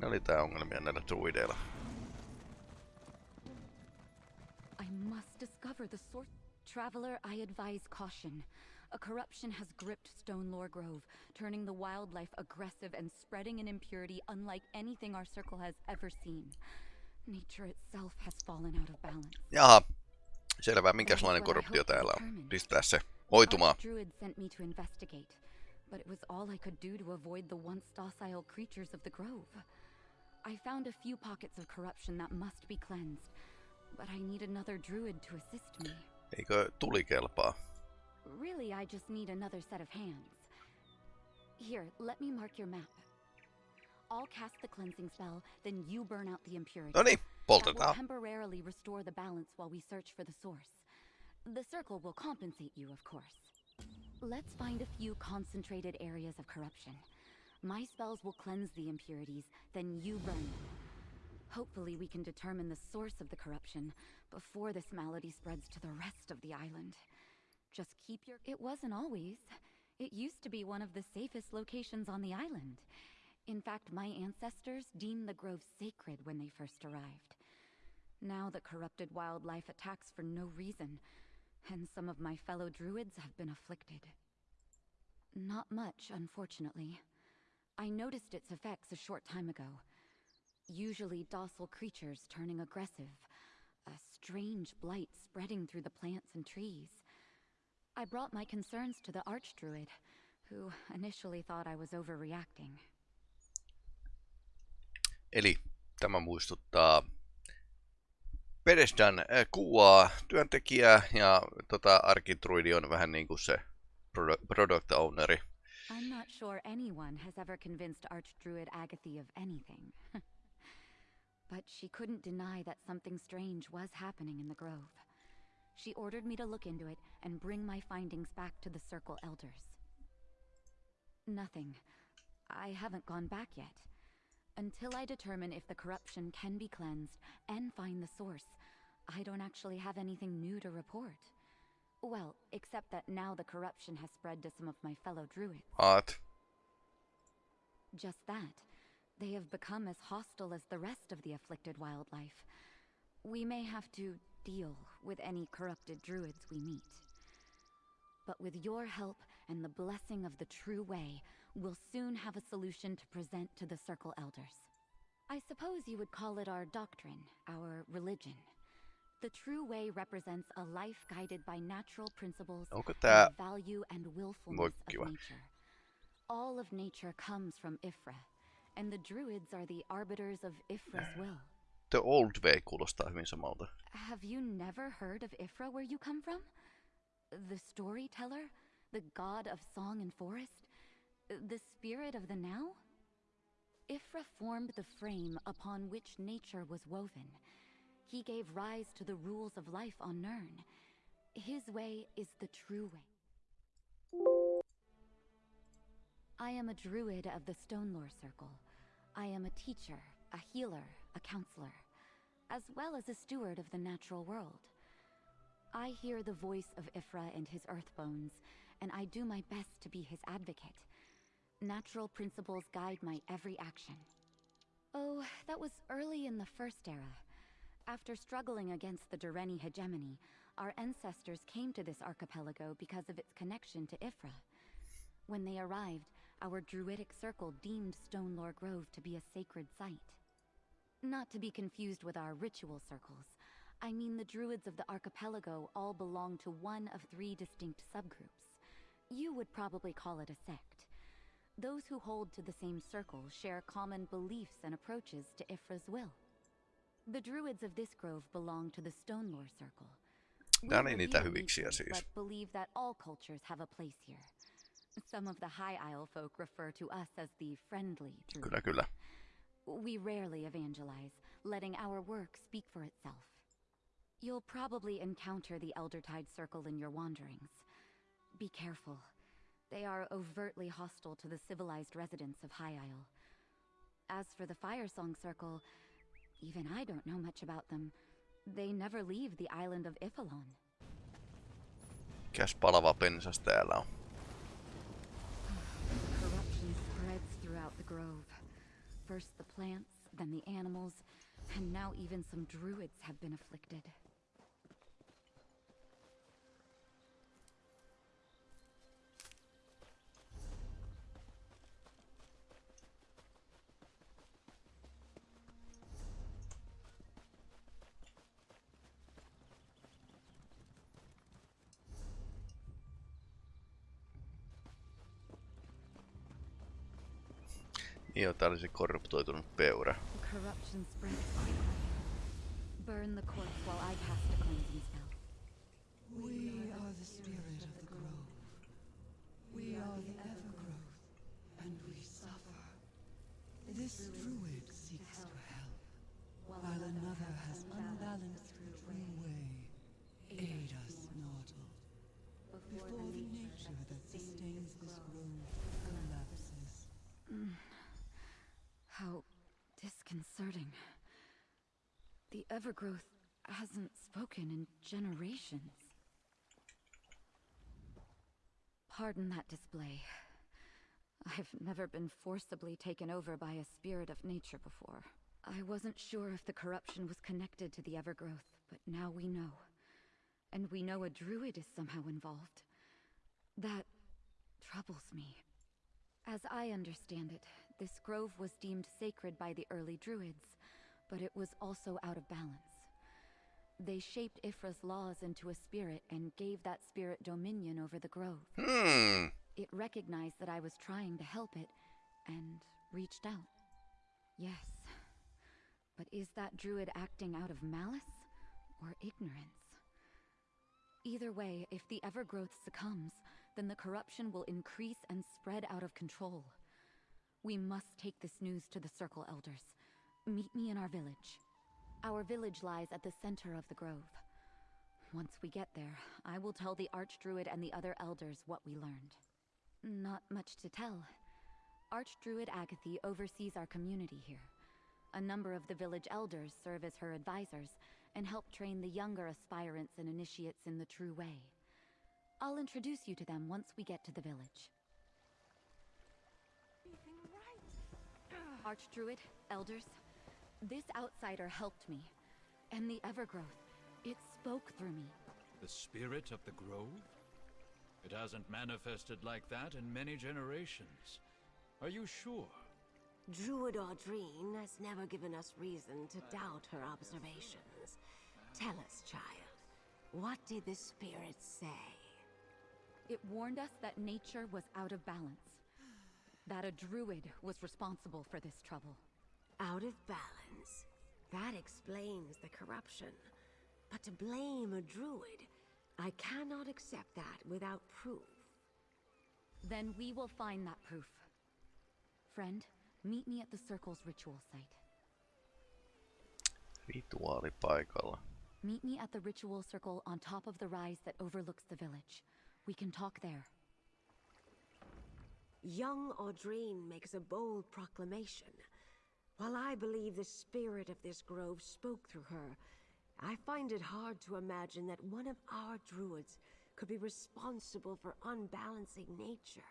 Ne oli tää ongelmia näillä druideilla. I must discover the source. Traveler, I advise caution. A corruption has gripped Stonelore Grove, turning the wildlife aggressive and spreading an impurity unlike anything our circle has ever seen. Nature itself has fallen out of balance. Jaha, selvä. Minkälainen korruptio täällä on? Pistää se hoitumaan. Druid sent me to investigate, but it was all I could do to avoid the once docile creatures of the grove. I found a few pockets of corruption that must be cleansed, but I need another druid to assist me. Eikö tuli kelpaa? Really, I just need another set of hands. Here, let me mark your map. I'll cast the cleansing spell, then you burn out the impurity. No niin, poltetaan. temporarily restore the balance while we search for the source. The circle will compensate you, of course. Let's find a few concentrated areas of corruption. My spells will cleanse the impurities, then you burn them. Hopefully, we can determine the source of the corruption before this malady spreads to the rest of the island. Just keep your. It wasn't always. It used to be one of the safest locations on the island. In fact, my ancestors deemed the grove sacred when they first arrived. Now the corrupted wildlife attacks for no reason, and some of my fellow druids have been afflicted. Not much, unfortunately. I noticed its effects a short time ago. Usually docile creatures turning aggressive, a strange blight spreading through the plants and trees. I brought my concerns to the Archdruid, who initially thought I was overreacting. Eli tämä muistuttaa Pedestan äh, kuvaa työntekijää ja tota, arkitruidi on vähän niin kuin se produ- product owneri. I'm not sure anyone has ever convinced Archdruid Agathy of anything. but she couldn't deny that something strange was happening in the grove. She ordered me to look into it and bring my findings back to the Circle Elders. Nothing. I haven't gone back yet. Until I determine if the corruption can be cleansed and find the source, I don't actually have anything new to report. Well, except that now the corruption has spread to some of my fellow druids. Aat. Just that. They have become as hostile as the rest of the afflicted wildlife. We may have to deal with any corrupted druids we meet. But with your help and the blessing of the true way, we'll soon have a solution to present to the Circle Elders. I suppose you would call it our doctrine, our religion. The true way represents a life guided by natural principles and tää... the value and willfulness kiva. of nature. All of nature comes from Y'ffre, and the druids are the arbiters of Y'ffre's will. The Old Way kuulostaa hyvin samalta. Have you never heard of Y'ffre where you come from? The storyteller? The god of song and forest? The spirit of the now? Y'ffre formed the frame upon which nature was woven. He gave rise to the rules of life on Nirn. His way is the true way. I am a druid of the Stonelore Circle. I am a teacher, a healer, a counselor, as well as a steward of the natural world. I hear the voice of Y'ffre and his earthbones, and I do my best to be his advocate. Natural principles guide my every action. Oh, that was early in the First Era. After struggling against the Direnni hegemony, our ancestors came to this archipelago because of its connection to Y'ffre. When they arrived, our druidic circle deemed Stonelore Grove to be a sacred site. Not to be confused with our ritual circles. I mean the druids of the archipelago all belong to one of three distinct subgroups. You would probably call it a sect. Those who hold to the same circle share common beliefs and approaches to Y'ffre's will. The druids of this grove belong to the Stonelore Circle. We Nää oli niitä hyviksiä siis. But believe that all cultures have a place here. Some of the High Isle folk refer to us as the friendly druids. Kyllä, kyllä. We rarely evangelize, letting our work speak for itself. You'll probably encounter the Eldertide Circle in your wanderings. Be careful. They are overtly hostile to the civilized residents of High Isle. As for the Firesong Circle, even I don't know much about them. They never leave the island of Y'ffelon. Mikäs palava pensas täällä on? Corruption spreads throughout the grove. First the plants, then the animals, and now even some druids have been afflicted. Joo, tää oli se korruptoitunut peura. The corruption spreads quickly. Burn the corpse while I cast a cleansing spell. We are the spirit of the grove. We are the evergrowth, and we suffer. This druid seeks to help, while another disconcerting. The Evergrowth hasn't spoken in generations. Pardon that display. I've never been forcibly taken over by a spirit of nature before. I wasn't sure if the corruption was connected to the Evergrowth, but now we know. And we know a druid is somehow involved. That troubles me. As I understand it, this grove was deemed sacred by the early druids, but it was also out of balance. They shaped Y'ffre's laws into a spirit and gave that spirit dominion over the grove. Hmm. It recognized that I was trying to help it and reached out. Yes. But is that druid acting out of malice or ignorance? Either way, if the Evergrowth succumbs, then the corruption will increase and spread out of control. We must take this news to the Circle Elders. Meet me in our village. Our village lies at the center of the grove. Once we get there, I will tell the Archdruid and the other elders what we learned. Not much to tell. Archdruid Agathy oversees our community here. A number of the village elders serve as her advisors and help train the younger aspirants and initiates in the true way. I'll introduce you to them once we get to the village. Archdruid, elders, this outsider helped me. And the Evergrowth, it spoke through me. The spirit of the grove? It hasn't manifested like that in many generations. Are you sure? Druid Audrine has never given us reason to doubt her observations. Tell us, child, what did the spirit say? It warned us that nature was out of balance. That a druid was responsible for this trouble. Out of balance. That explains the corruption. But to blame a druid, I cannot accept that without proof. Then we will find that proof. Friend, meet me at the Circle's ritual site. Rituaalipaikalla. Meet me at the ritual circle on top of the rise that overlooks the village. We can talk there. Young Audrine makes a bold proclamation. While I believe the spirit of this grove spoke through her, I find it hard to imagine that one of our druids could be responsible for unbalancing nature.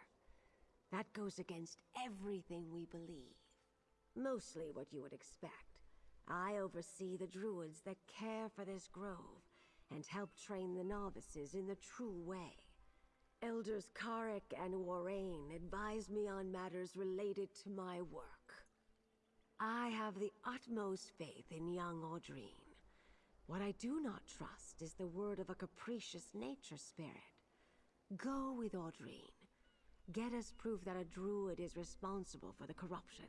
That goes against everything we believe. Mostly what you would expect. I oversee the druids that care for this grove and help train the novices in the true way. Elders Karik and Warrain advise me on matters related to my work. I have the utmost faith in young Audrine. What I do not trust is the word of a capricious nature spirit. Go with Audrine. Get us proof that a druid is responsible for the corruption.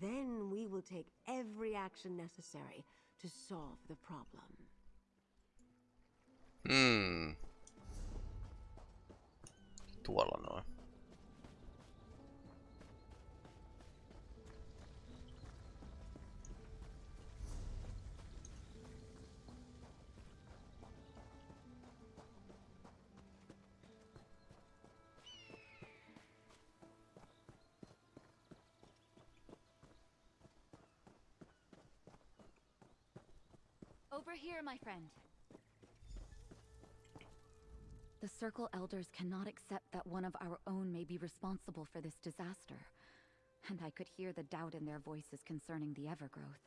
Then we will take every action necessary to solve the problem. Hmm. Tuolla noin. Over here, my friend. The Circle Elders cannot accept that one of our own may be responsible for this disaster. and I could hear the doubt in their voices concerning the Evergrowth.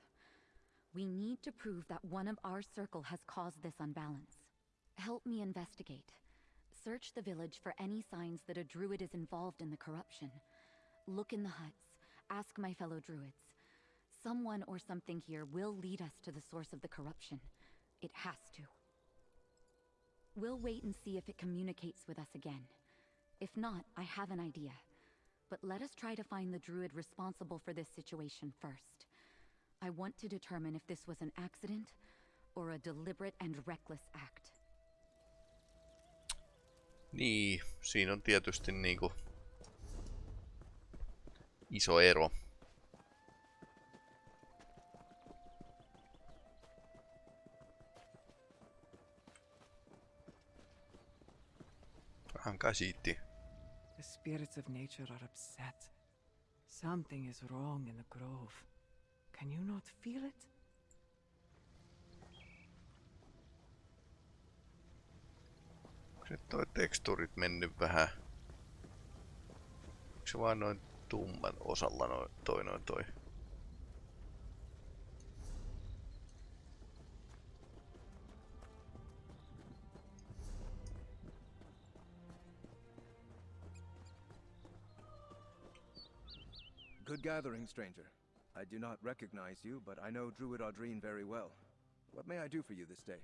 We need to prove that one of our circle has caused this unbalance. Help me investigate. Search the village for any signs that a druid is involved in the corruption. Look in the huts. Ask my fellow druids. Someone or something here will lead us to the source of the corruption. It has to. We'll wait and see if it communicates with us again. If not, I have an idea. But let us try to find the druid responsible for this situation first. I want to determine if this was an accident or a deliberate and reckless act. Niin, siinä on tietysti niinku iso ero. Käsitti. The spirits of nature are upset. Something is wrong in the grove. Can you not feel it? Se toi teksturit mennyt vähän? Onko se vaan noin tumman osalla noin toi noin toi? Good gathering, stranger. I do not recognize you, but I know Druid Audrine very well. What may I do for you this day?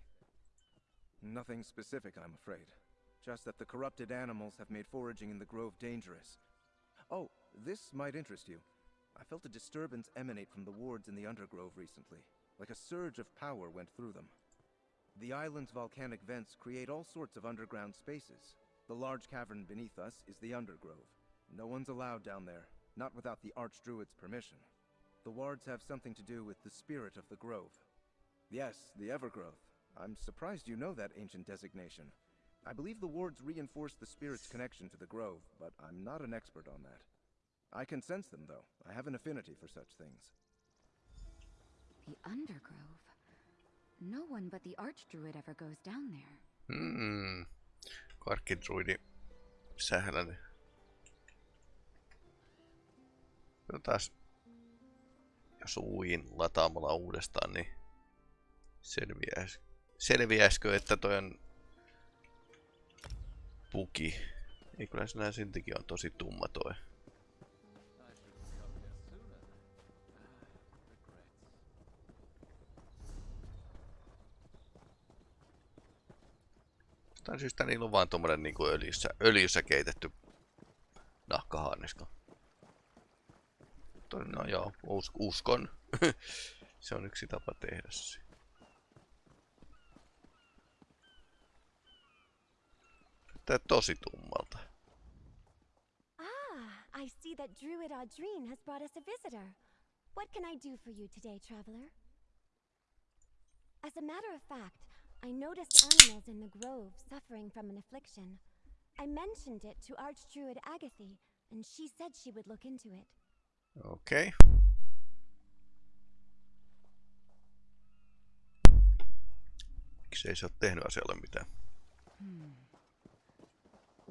Nothing specific, I'm afraid. Just that the corrupted animals have made foraging in the grove dangerous. Oh, this might interest you. I felt a disturbance emanate from the wards in the Undergrove recently, like a surge of power went through them. The island's volcanic vents create all sorts of underground spaces. The large cavern beneath us is the Undergrove. No one's allowed down there, not without the Archdruid's permission. The wards have something to do with the spirit of the grove. Yes, the Evergrowth. I'm surprised you know that ancient designation. I believe the wards reinforce the spirit's connection to the grove, but I'm not an expert on that. I can sense them, though. I have an affinity for such things. The Undergrove? No one but the Archdruid ever goes down there. Hmm. Karkkidruidi sähläni. Jotas jos uin lataamalla uudestaan, niin selviäis, selviäisikö, että toi on puki. Ei kyllä se nää siltikin on tosi tumma toi. Jostain syystä niillä on vaan tommonen niinku öljyssä, öljyssä keitetty nahkahaanisko. No joo, us uskon. se on yksi tapa tehdä se. Tää tosi tummalta. Ah, I see that Druid Audrine has brought us a visitor. What can I do for you today, traveler? As a matter of fact, I noticed animals in the grove suffering from an affliction. I mentioned it to Archdruid Agathy, and she said she would look into it. Okei. Okay. Miksi ei se ole tehnyt asialle mitään? Hmm.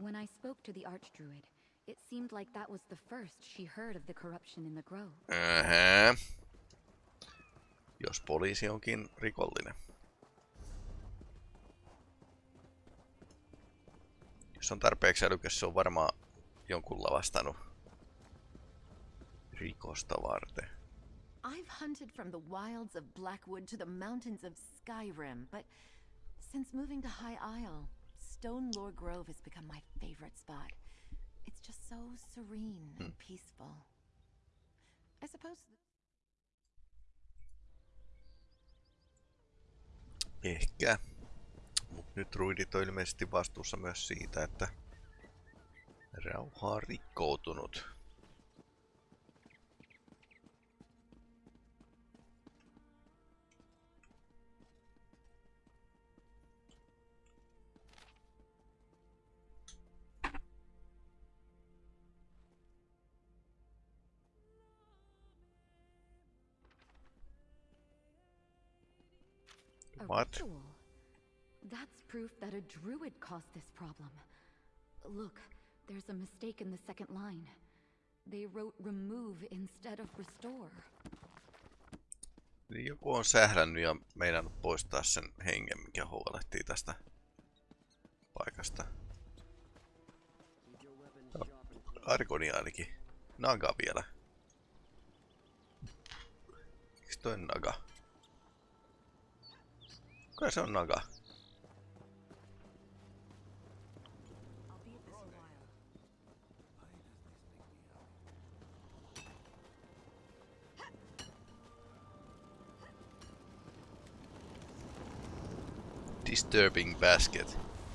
When I spoke to the Archdruid, it seemed like that was the first she heard of the corruption in the grove. Ähä. Jos poliisi onkin rikollinen. Jos on tarpeeksi älykäs, se on varmaan jonkun lavastanut rikosta varten. I've hunted from the wilds of Blackwood to the mountains of Skyrim, but since moving to High Isle, Stone Lore Grove has become my favorite spot. It's just so serene and peaceful. I suppose. Ehkä. Mut nyt ruidit on ilmeisesti vastuussa myös siitä, että rauha on rikkoutunut. A What? ritual. That's proof that a druid caused this problem. Look, there's a mistake in the second line. They wrote remove instead of restore. Niin joku on sählännyt ja meinannut poistaa sen hengen, mikä huolehtii tästä paikasta. No, Arkoni ainakin. Naga vielä. Miks toi Naga? Kuka se on Naga? Disturbing basket.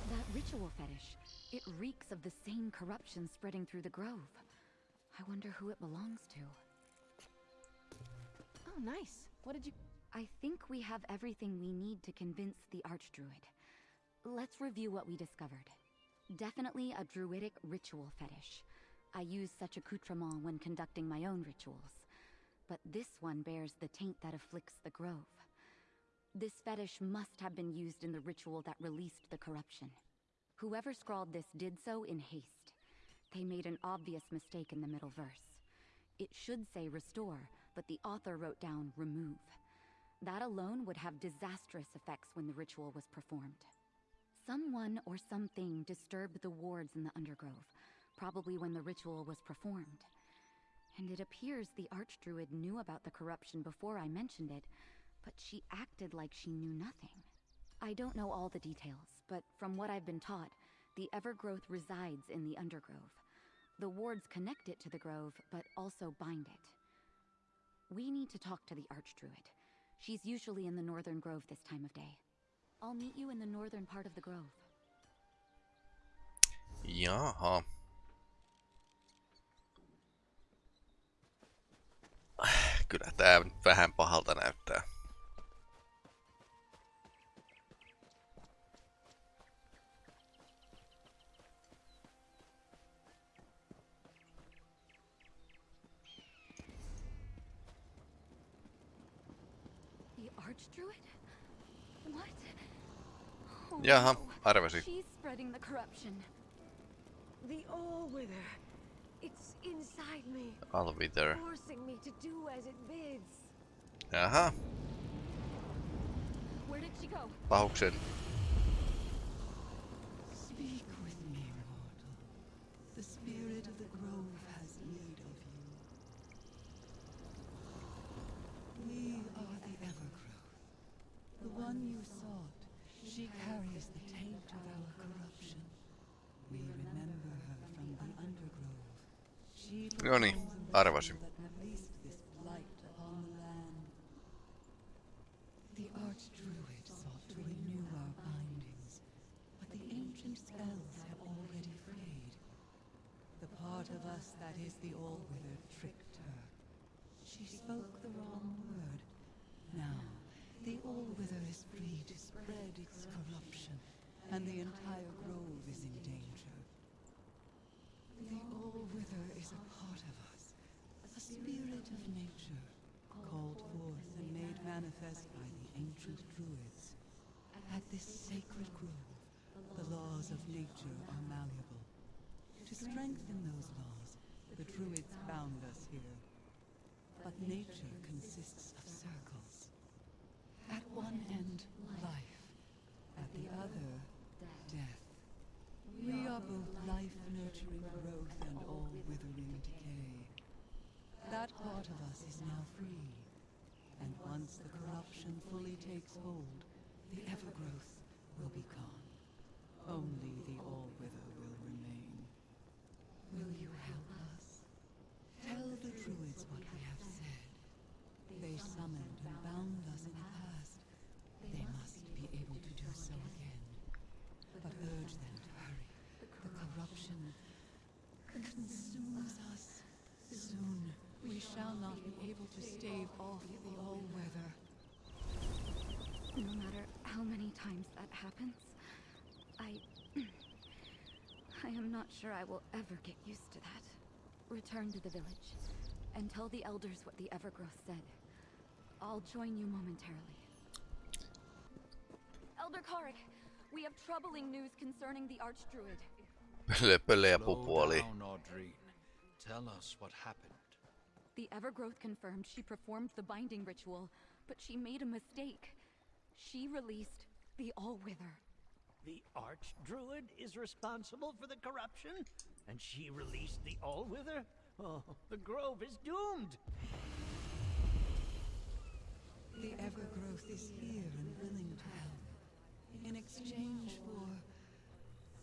That ritual fetish, it reeks of the same corruption spreading through the grove. I wonder who it belongs to. Oh, nice. What did you... I think we have everything we need to convince the Archdruid. Let's review what we discovered. Definitely a druidic ritual fetish. I use such accoutrement when conducting my own rituals. But this one bears the taint that afflicts the grove. This fetish must have been used in the ritual that released the corruption. Whoever scrawled this did so in haste. They made an obvious mistake in the middle verse. It should say restore, but the author wrote down remove. That alone would have disastrous effects when the ritual was performed. Someone or something disturbed the wards in the Undergrove, probably when the ritual was performed. And it appears the Archdruid knew about the corruption before I mentioned it, but she acted like she knew nothing. I don't know all the details, but from what I've been taught, the Evergrowth resides in the Undergrove. The wards connect it to the grove, but also bind it. We need to talk to the Archdruid. She's usually in the Northern Grove this time of day. I'll meet you in the northern part of the grove. Jaha. Kyllä tää vähän pahalta näyttää. Archdruid? What? Oh, Jaha, no. arvasin. She's spreading the corruption. The All-Wither. It's inside me, Alviter. forcing me to do as it bids. Jaha, Where did she go? pahuksen. Speak with me, mortal. The spirit of the grove has need of you. We are the Evergrowth. The one you sought. She carries the taint of our corruption. We remember her from the Undergrove. She No niin, arvasin. ritual that released this blight upon the Archdruid sought to renew our bindings, but the ancient spells have already frayed. The part of us that is the All-Wither tricked her. She spoke the wrong word. Now, the All-Wither is free to spread its corruption, and the entire grove is in danger. The All-Wither is a part of us, a spirit of nature, called forth and made manifest by the ancient druids. At this sacred grove, the laws of nature are malleable. To strengthen those laws, the druids bound us here. But nature consists of circles. At one end, life. At the other, death. We are both life-nurturing growth and all-withering decay. That part of us is now free. And once the corruption fully takes hold, the Evergrowth will be gone. Only the All-Wither will remain. Will you help us? Tell the Druids what we have said. They summoned and bound us in the past. They must be able to do so again. But urge them to hurry. The corruption consumes us. Soon, we shall not be able to stave off the All-Wither. No matter how many times that happens, I. I am not sure I will ever get used to that. Return to the village and tell the elders what the Evergrowth said. I'll join you momentarily. Elder Karik, we have troubling news concerning the Archdruid. Pölle, pölle Slow down, Audrine. Tell us what happened. The Evergrowth confirmed she performed the binding ritual, but she made a mistake. She released the All-Wither. The Archdruid is responsible for the corruption? And she released the All-Wither? Oh, the Grove is doomed! The Evergrowth is here and willing to help. In exchange for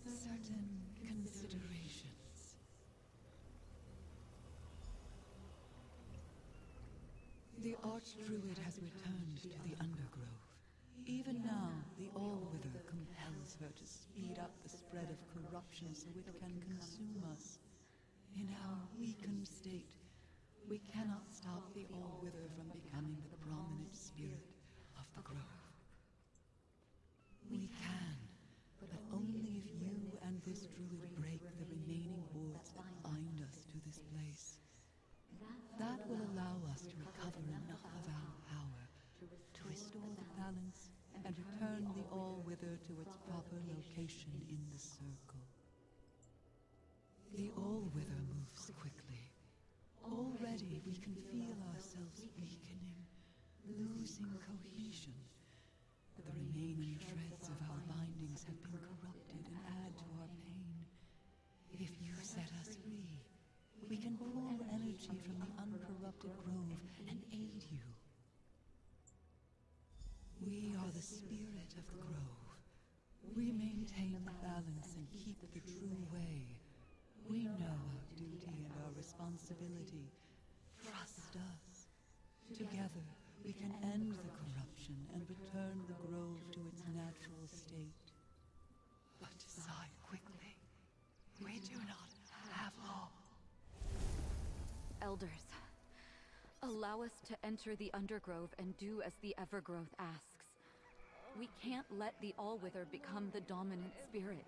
certain considerations. The Archdruid has returned to the Undergrove. Even now, the All-Wither compels her to speed up the spread of corruption so it can consume us. In our weakened state, we cannot stop the All-Wither from becoming the prominent spirit of the Grove. We can, but only if you and this druid break the remaining wards that bind us to this place. That will allow us to recover enough of our power to restore the balance and return the All-Wither to its proper location in the circle. The All-Wither moves quickly. Already we can feel ourselves weakening, losing cohesion. The remaining shreds of our bindings have been corrupted and add to our pain. If you set us free, we can pull energy from the uncorrupted grove and aid you. We are the spirit of the grove. We maintain the balance and keep the true way. We know our duty and our responsibility. Trust us. Together, we can end the corruption and return the grove to its natural state. But decide quickly. We do not have long. Elders, allow us to enter the Undergrove and do as the Evergrowth asks. We can't let the All-Wither become the dominant spirit.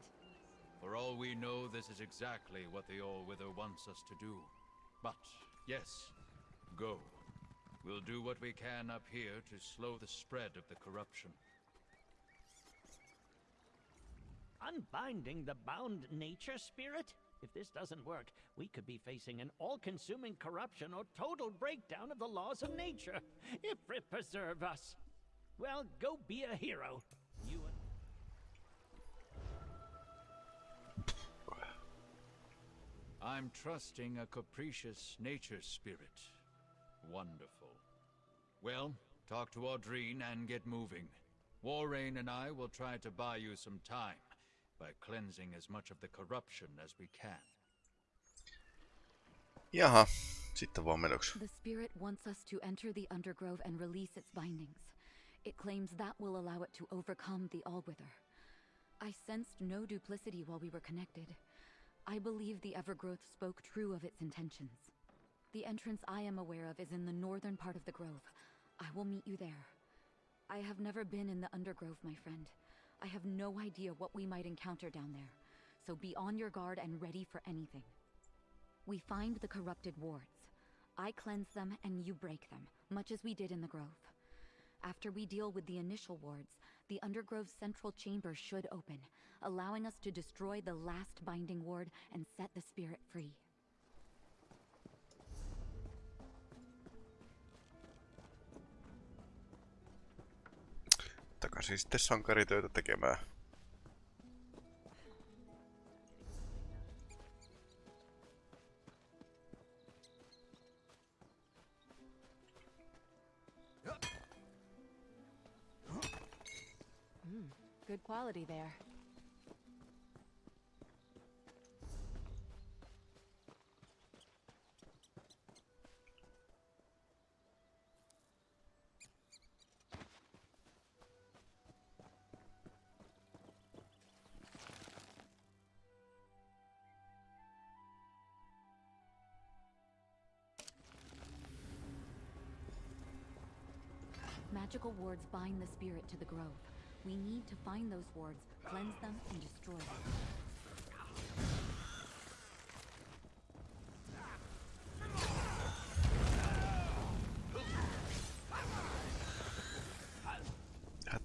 For all we know, this is exactly what the All-Wither wants us to do. But, yes, go. We'll do what we can up here to slow the spread of the corruption. Unbinding the bound nature spirit? If this doesn't work, we could be facing an all-consuming corruption or total breakdown of the laws of nature. Y'ffre preserve us. Well, go be a hero. You. I'm trusting a capricious nature spirit. Wonderful. Well, talk to Audrine and get moving. Warrain and I will try to buy you some time by cleansing as much of the corruption as we can. Jaha, sitten vaan menoksi. The spirit wants us to enter the Undergrove and release its bindings. It claims that will allow it to overcome the Allwither. I sensed no duplicity while we were connected. I believe the Evergrowth spoke true of its intentions. The entrance I am aware of is in the northern part of the grove. I will meet you there. I have never been in the Undergrove, my friend. I have no idea what we might encounter down there, so be on your guard and ready for anything. We find the corrupted wards. I cleanse them and you break them, much as we did in the grove. After we deal with the initial wards, the Undergrove's central chamber should open, allowing us to destroy the last binding ward and set the spirit free. Takaisin sitten sankaritöitä tekemään. Good quality there. Magical wards bind the spirit to the grove. We need to find those wards, cleanse them, and destroy them.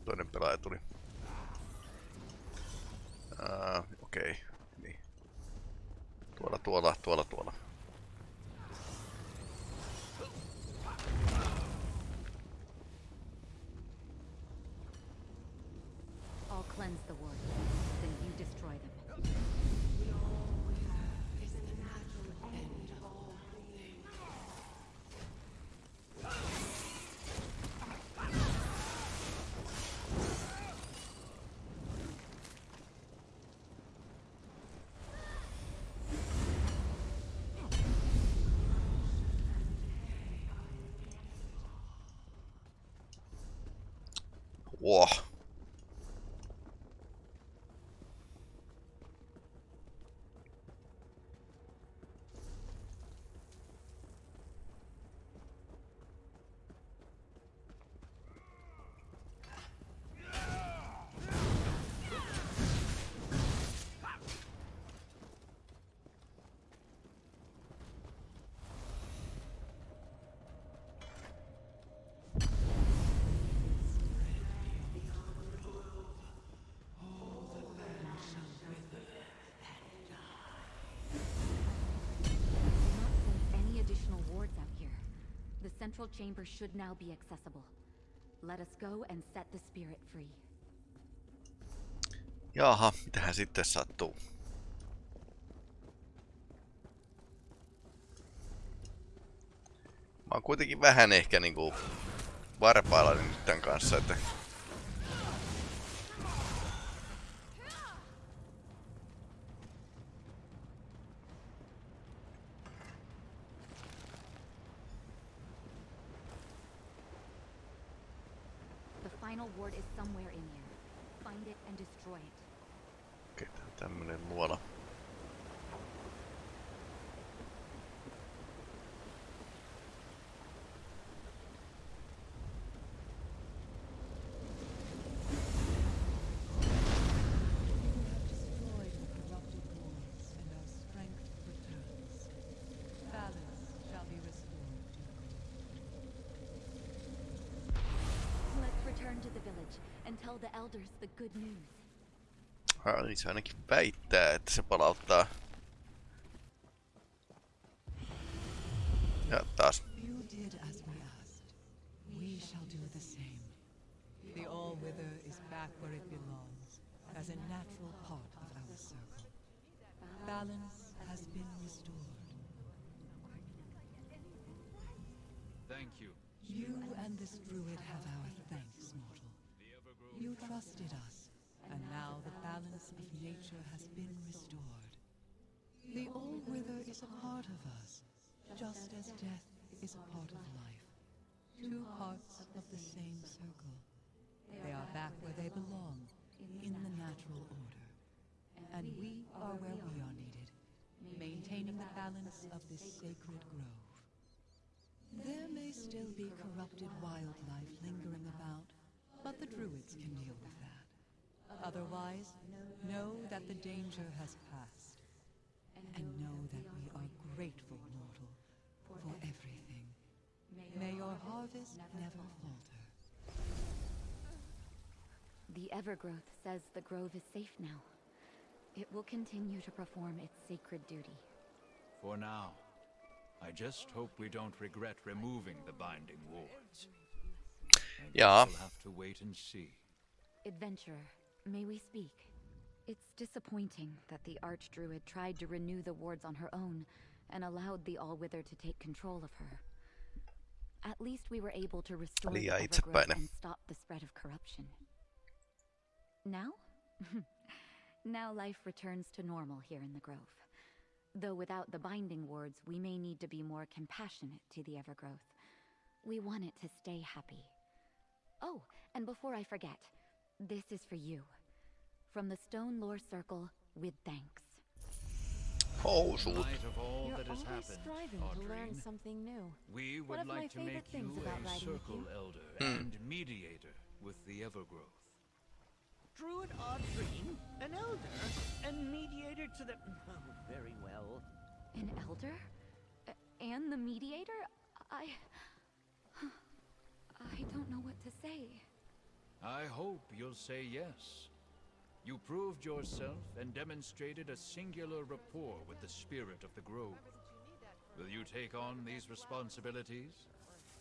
Toinen pelaaja tuli. Uh, Okei, okay. niin. Tuolla, tuolla, tuolla, tuolla. Wow. Central chamber should now be accessible. Let us go and set the spirit free. Jaha, mitähän sitten sattuu? Mä oon kuitenkin vähän ehkä niinku varpailla nyt tän kanssa, että elders the good news. Ah, niin se ainakin väittää, että se palauttaa. Ja taas. You did as we asked. We shall do the same. The All-Wither is back where it belongs, as a natural part of our circle. Balance has been restored. Thank you. You and this druid have our thanks, mortal. You trusted us, and now the balance of nature has been restored. The All-Wither is a part of us, just as death is a part of life. Two parts of the same circle. They are back where they belong, in the natural order. And we are where we are needed, maintaining the balance of this sacred grove. There may still be corrupted wildlife lingering about, but the druids can deal with that. Otherwise, know that the danger has passed. And know that we are grateful, mortal, for everything. May your harvest never falter. The Evergrowth says the grove is safe now. It will continue to perform its sacred duty. For now. I just hope we don't regret removing the binding wards. I guess Ja. we'll have to wait and see. Adventurer, may we speak? It's disappointing that the Archdruid tried to renew the wards on her own and allowed the Allwither to take control of her. At least we were able to restore the Liian Evergrowth and stop the spread of corruption. Now? now life returns to normal here in the Grove. Though without the binding wards, we may need to be more compassionate to the Evergrowth. We want it to stay happy. Oh, and before I forget, this is for you. From the Stonelore Circle, with thanks. Oh, Housut. light of all You're that has always happened, striving to learn something new. we One would of my like to favorite make things you about a riding with circle you. elder Hmm. and mediator with the Evergrowth. Druid Audrine, an elder, and mediator to the. Oh, very well. An elder? A- and the mediator? I. I don't know what to say. I hope you'll say yes. You proved yourself and demonstrated a singular rapport with the spirit of the grove. Will you take on these responsibilities?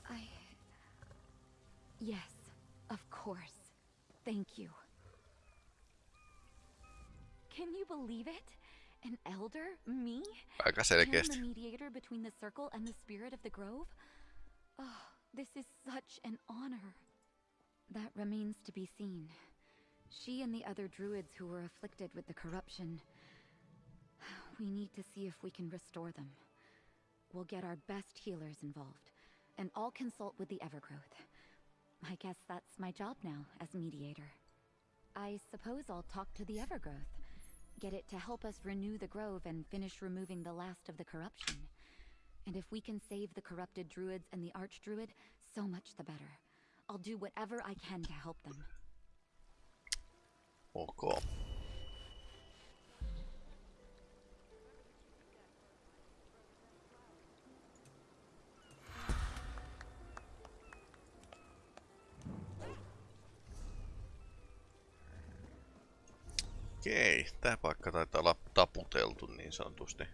I. Yes, of course. Thank you. Can you believe it? An elder? Me? Aika I am selkeästi. the mediator between the circle and the spirit of the grove? Oh, this is such an honor. That remains to be seen. She and the other druids who were afflicted with the corruption. We need to see if we can restore them. We'll get our best healers involved, and I'll consult with the Evergrowth. I guess that's my job now as mediator. I suppose I'll talk to the Evergrowth. Get it to help us renew the grove and finish removing the last of the corruption. And if we can save the corrupted druids and the archdruid, so much the better. I'll do whatever I can to help them. Oh, ok. Okei, tää paikka taitaa olla taputeltu niin sanotusti.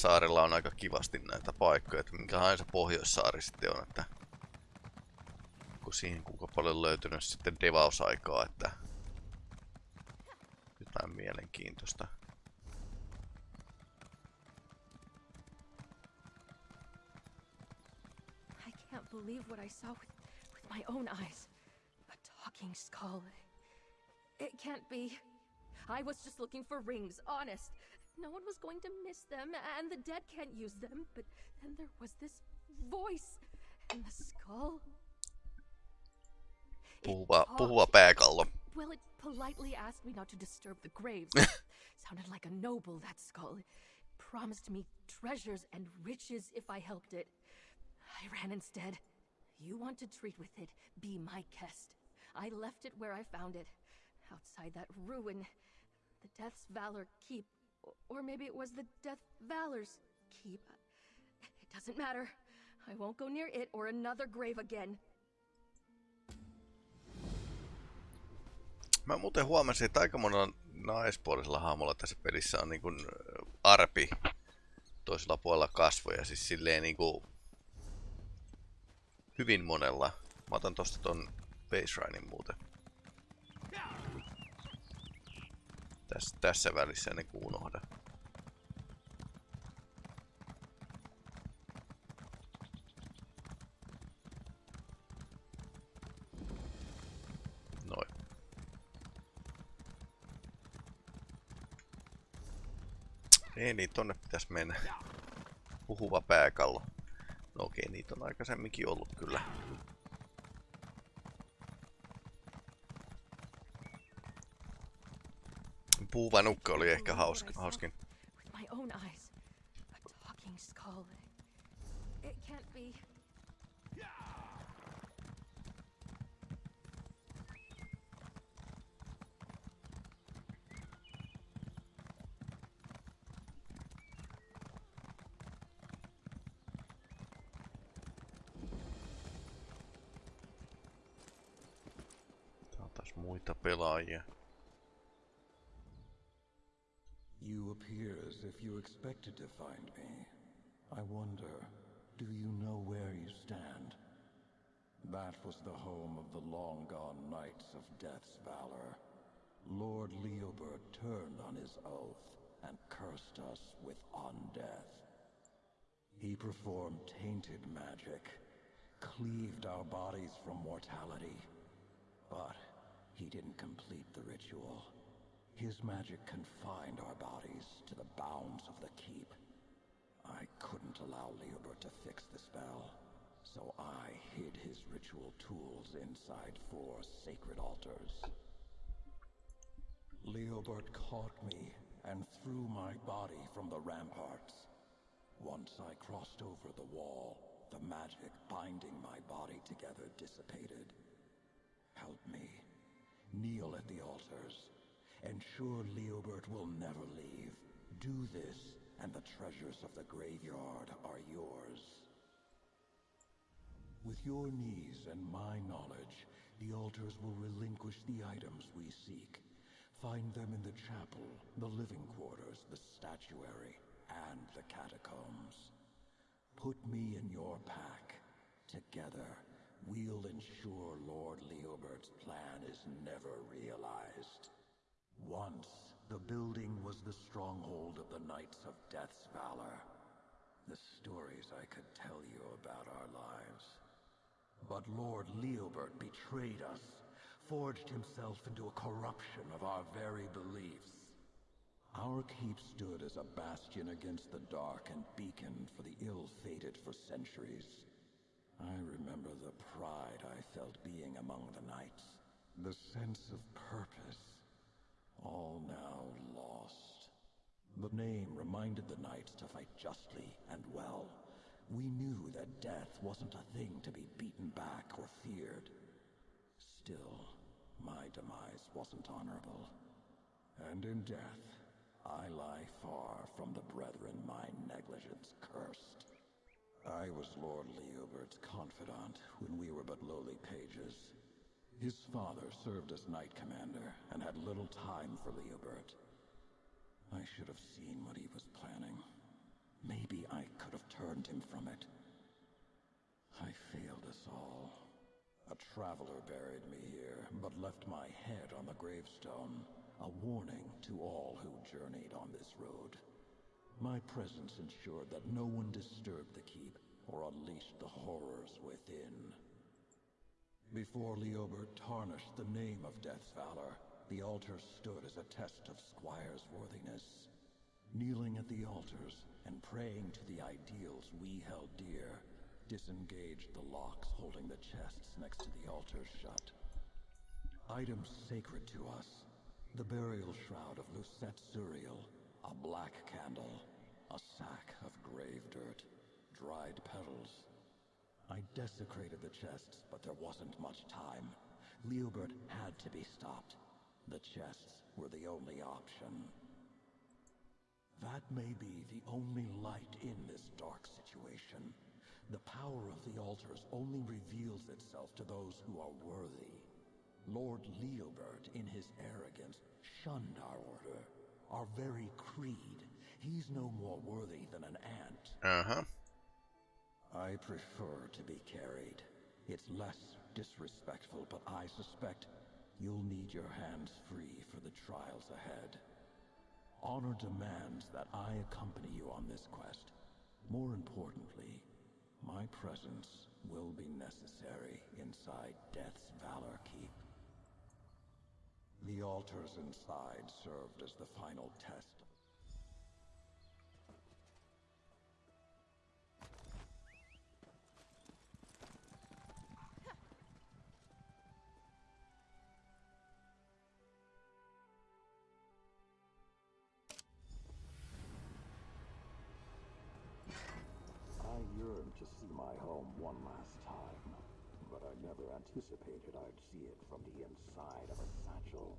Eteläsaarella on aika kivasti näitä paikkoja, että minkälainen se Pohjoissaari sitten on, että kun siihen kuinka paljon löytynyt sitten devausaikaa, että jotain mielenkiintoista. I can't believe what I saw with, with my own eyes. A talking skull. It can't be. I was just looking for rings, honest. No one was going to miss them, and the dead can't use them. But then there was this voice, and the skull. Puhuva, talked. pääkallo. Well, it politely asked me not to disturb the graves. Sounded like a noble, that skull. It promised me treasures and riches if I helped it. I ran instead. You want to treat with it, be my guest. I left it where I found it, outside that ruin. The Death's Valor Keep. Or maybe it was the Death Valor's Keep. It doesn't matter. I won't go near it or another grave again. Mä muuten huomasin, että aika monella naispuolisella hahmolla tässä pelissä on niin kuin arpi toisella puolella kasvoja. Siis silleen niin kuin hyvin monella. Mä otan tosta ton baselinein muuten. Tässä, tässä välissä ennen kuin unohdan. Ei niin, tonne pitäisi mennä. Puhuva pääkallo. No okei, niitä on aikaisemminkin ollut kyllä. Puhuva nukka oli ehkä hauskin. To find me. I wonder, do you know where you stand? That was the home of the long gone Knights of Death's Valor. Lord Leobert turned on his oath and cursed us with undeath. He performed tainted magic, cleaved our bodies from mortality. But he didn't complete the ritual. His magic confined our bodies to the bounds of the keep. I couldn't allow Leobert to fix the spell, so I hid his ritual tools inside four sacred altars. Leobert caught me and threw my body from the ramparts. Once I crossed over the wall, the magic binding my body together dissipated. Help me. Kneel at the altars. Ensure Leobert will never leave. Do this, and the treasures of the graveyard are yours. With your knees and my knowledge, the altars will relinquish the items we seek. Find them in the chapel, the living quarters, the statuary, and the catacombs. Put me in your pack. Together, we'll ensure Lord Leobert's plan is never realized. Once, the building was the stronghold of the Knights of Death's Valor. The stories I could tell you about our lives. But Lord Leobert betrayed us, forged himself into a corruption of our very beliefs. Our keep stood as a bastion against the dark and beacon for the ill-fated for centuries. I remember the pride I felt being among the knights, the sense of purpose, all now lost. The name reminded the knights to fight justly and well. We knew that death wasn't a thing to be beaten back or feared. Still, my demise wasn't honorable. And in death, I lie far from the brethren my negligence cursed. I was Lord Leobert's confidant when we were but lowly pages. His father served as knight commander and had little time for Leobert. I should have seen what he was planning. Maybe I could have turned him from it. I failed us all. A traveler buried me here, but left my head on the gravestone. A warning to all who journeyed on this road. My presence ensured that no one disturbed the keep or unleashed the horrors within. Before Leobert tarnished the name of Death's valor, the altar stood as a test of Squire's worthiness. Kneeling at the altars and praying to the ideals we held dear, disengaged the locks holding the chests next to the altars shut. Items sacred to us the burial shroud of Lucette Suriel, a black candle, a sack of grave dirt, dried petals. I desecrated the chests, but there wasn't much time. Leobert had to be stopped. The chests were the only option. That may be the only light in this dark situation. The power of the altars only reveals itself to those who are worthy. Lord Leobert, in his arrogance, shunned our order, our very creed. He's no more worthy than an ant. Uh-huh. I prefer to be carried. It's less disrespectful, but I suspect you'll need your hands free for the trials ahead. Honor demands that I accompany you on this quest. More importantly, my presence will be necessary inside Death's Valor Keep. The altars inside served as the final test. Anticipated I'd see it from the inside of a satchel.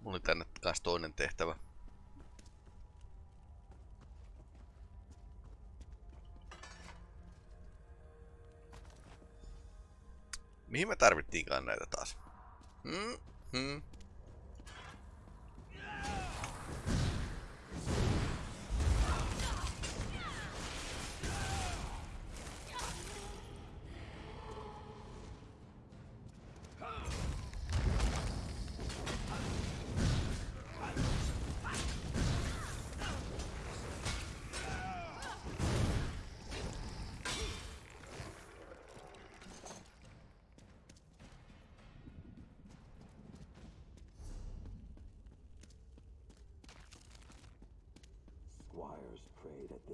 Mulla oli tänne kans toinen tehtävä. Mihin me tarvittiinkaan näitä taas? Hmm? Hmm?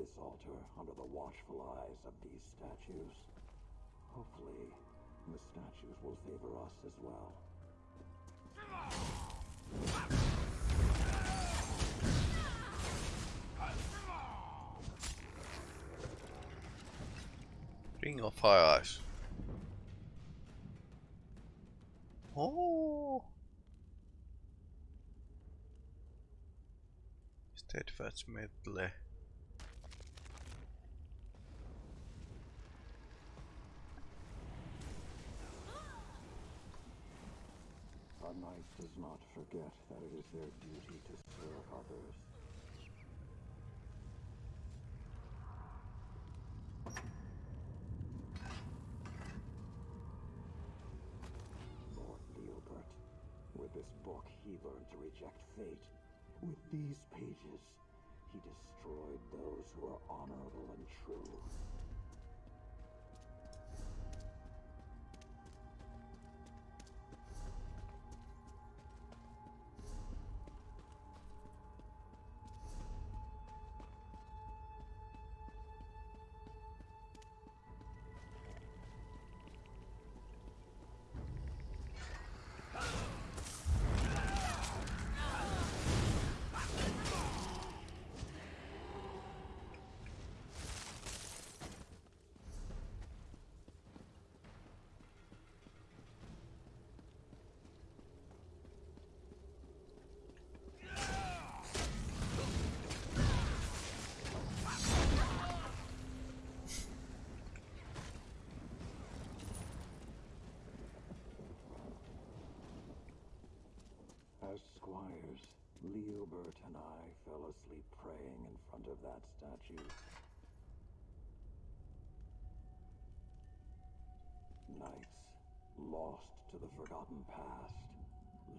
This altar under the watchful eyes of these statues. Hopefully, the statues will favor us as well. Ring of Fire Eyes. Oh. Steadfast Medley. A knight does not forget that it is their duty to serve others. Lord Leobert, with this book he learned to reject fate. With these pages, he destroyed those who are honorable and true. As squires, Leobert and I fell asleep praying in front of that statue. Knights, lost to the forgotten past,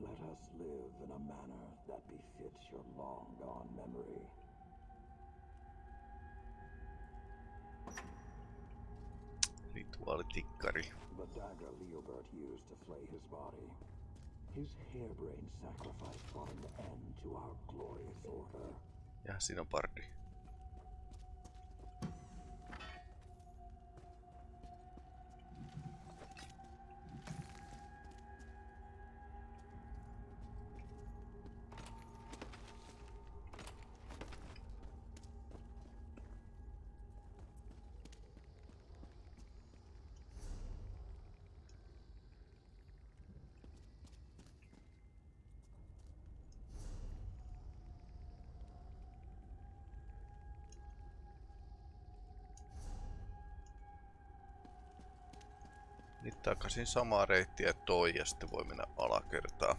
let us live in a manner that befits your long-gone memory. The dagger Leobert used to flay his body. His harebrained sacrifice brought an end to our glorious order. Ja siinä on pardi. Nyt takaisin samaa reittiä toi ja sitten voi mennä alakertaan.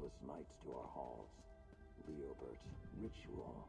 Welcomed countless knights to our halls. Leobert, ritual,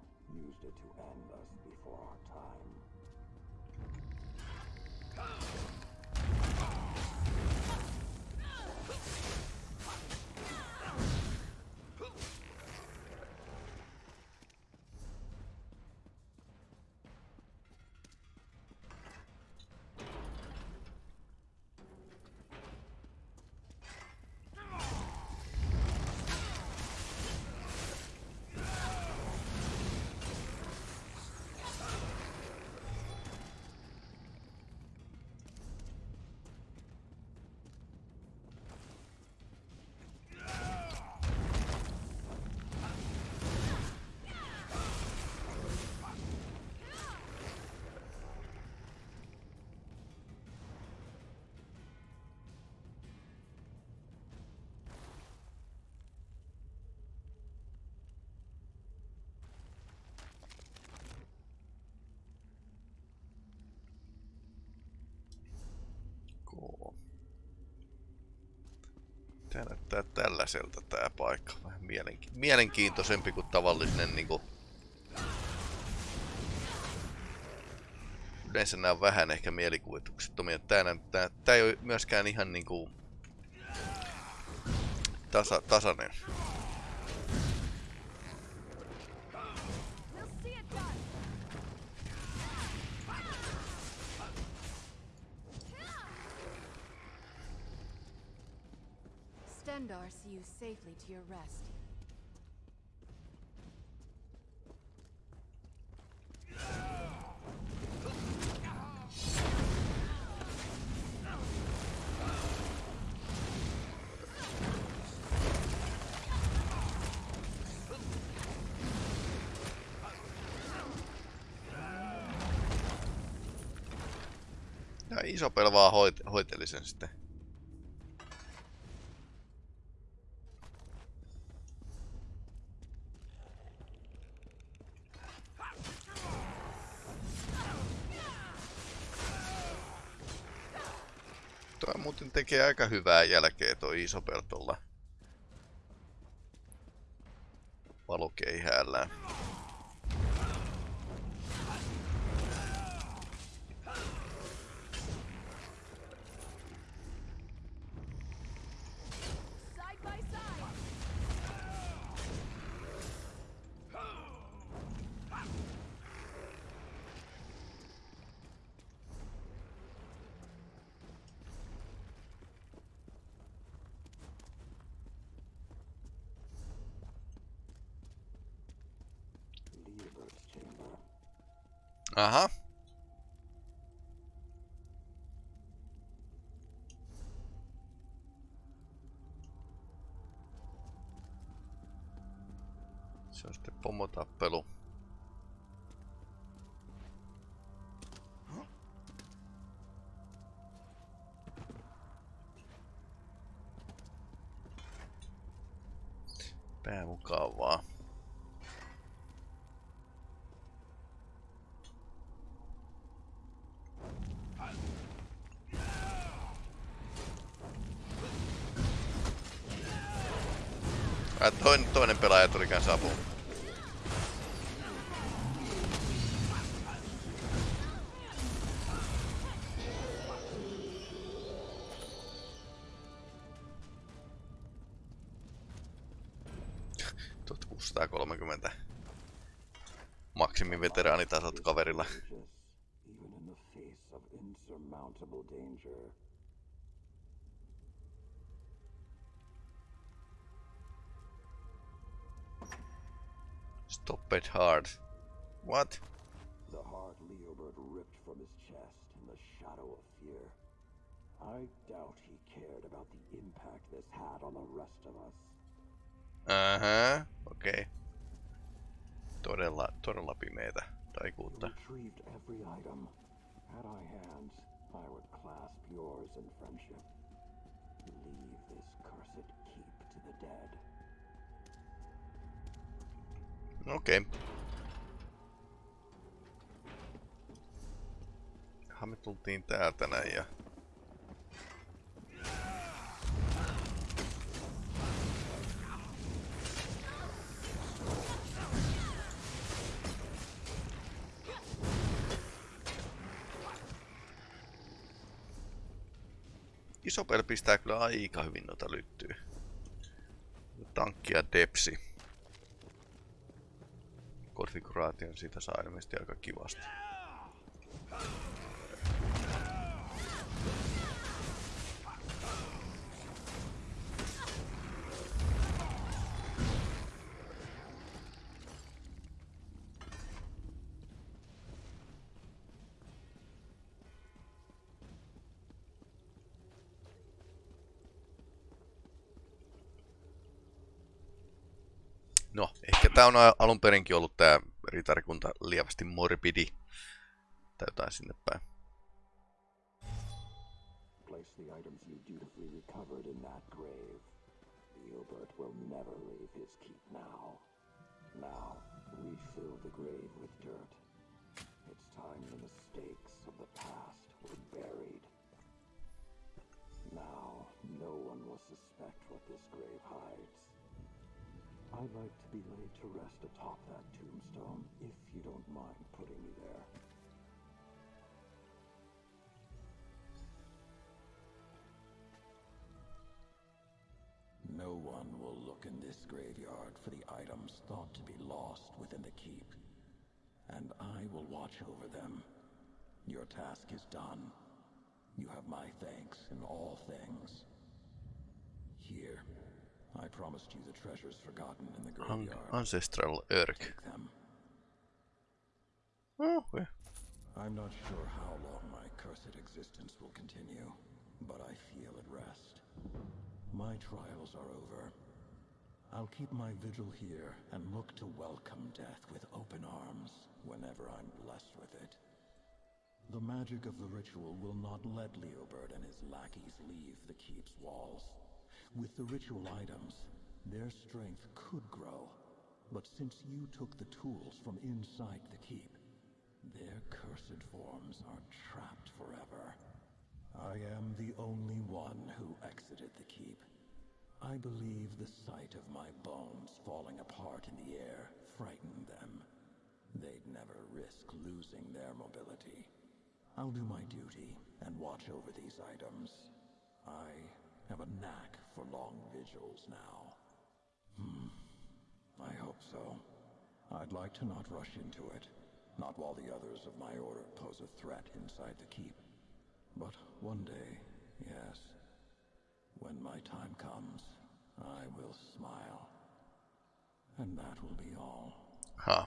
Tää näyttää tällaiselta tää paikka. Vähän mielenki mielenkiintoisempi kuin tavallinen niinku... Yleensä nää on vähän ehkä mielikuvituksettomia. Tää, näyttää, tää ei oo myöskään ihan niinku... tasa, tasainen. Stendarr see you safely to your rest. Ja iso pelvaa hoit, hoiteli sitten. Tekee aika hyvää jälkeä toi iso peltolla. Valokeihäällään. Pää. It hard. What? The heart Leobert ripped from his chest in the shadow of fear. I doubt he cared about the impact this had on the rest of us. Okei. Okay. Todella, todella pimeitä taikuutta. Retrieved every item. Had I hands, I would clasp yours in friendship. Leave this cursed keep to the dead. Okei. Okay. Me tultiin täältä näin ja... Isopel pistää kyllä aika hyvin noita lyttyä. Tankki ja depsi. Konfiguraation siitä saa ilmeisesti aika kivasti. No, tää on alun perinkin ollut tää ritarikunta lievästi morbidi. Tai jotain sinne päin. Place the items you dutifully recovered in that grave. Leobert will never leave his keep now. Now, we fill the grave with dirt. It's time the mistakes of the past were buried. Now, no one will suspect what this grave hides. I'd like to be laid to rest atop that tombstone, if you don't mind putting me there. No one will look in this graveyard for the items thought to be lost within the keep. And I will watch over them. Your task is done. You have my thanks in all things. Here, I promised you the treasures forgotten in the An graveyard. ancestral Örk. Take them. Oh, okay. I'm not sure how long my cursed existence will continue, but I feel at rest. My trials are over. I'll keep my vigil here and look to welcome death with open arms whenever I'm blessed with it. The magic of the ritual will not let Leobert and his lackeys leave the keep's walls. With the ritual items, their strength could grow. But since you took the tools from inside the keep, their cursed forms are trapped forever. I am the only one who exited the keep. I believe the sight of my bones falling apart in the air frightened them. They'd never risk losing their mobility. I'll do my duty and watch over these items. I have a knack for long vigils now. Hmm. I hope so. I'd like to not rush into it. Not while the others of my order pose a threat inside the keep. But one day, yes. When my time comes, I will smile. And that will be all. Huh.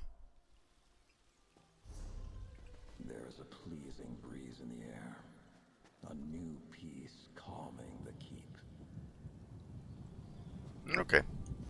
There is a pleasing breeze in the air. A new peace calming the keep. Okei. Okay.